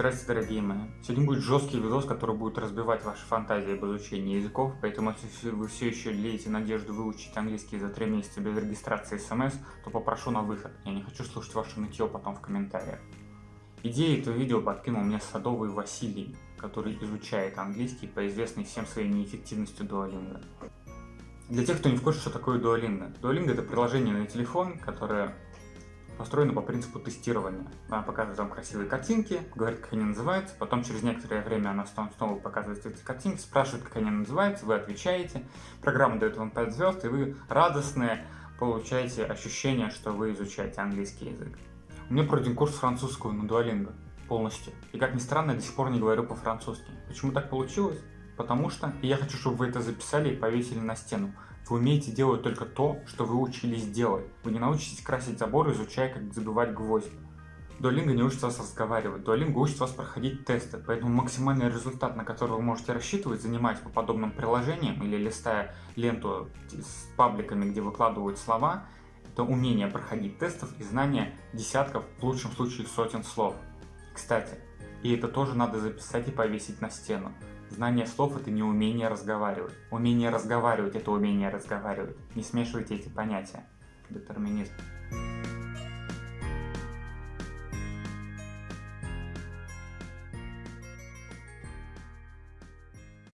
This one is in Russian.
Здравствуйте, дорогие мои. Сегодня будет жесткий видос, который будет разбивать ваши фантазии об изучении языков, поэтому если вы все еще леете надежду выучить английский за 3 месяца без регистрации смс, то попрошу на выход. Я не хочу слушать ваше нытье потом в комментариях. Идею этого видео подкинул мне Садовый Василий, который изучает английский по известной всем своей неэффективностью Duolingo. Для тех, кто не в курсе, что такое Duolingo. Duolingo это приложение на телефон, которое построена по принципу тестирования. Она показывает вам красивые картинки, говорит, как они называются, потом через некоторое время она снова показывает эти картинки, спрашивает, как они называются, вы отвечаете, программа дает вам 5 звезд, и вы радостные получаете ощущение, что вы изучаете английский язык. У меня пройден курс французского на Duolingo полностью. И как ни странно, я до сих пор не говорю по-французски. Почему так получилось? Потому что, и я хочу, чтобы вы это записали и повесили на стену, вы умеете делать только то, что вы учились делать. Вы не научитесь красить забор, изучая, как забивать гвозди. Duolingo не учит вас разговаривать, Duolingo учит вас проходить тесты, поэтому максимальный результат, на который вы можете рассчитывать, занимаясь по подобным приложениям или листая ленту с пабликами, где выкладывают слова, это умение проходить тестов и знание десятков, в лучшем случае сотен слов. Кстати, и это тоже надо записать и повесить на стену. Знание слов – это не умение разговаривать. Умение разговаривать – это умение разговаривать. Не смешивайте эти понятия. Детерминизм.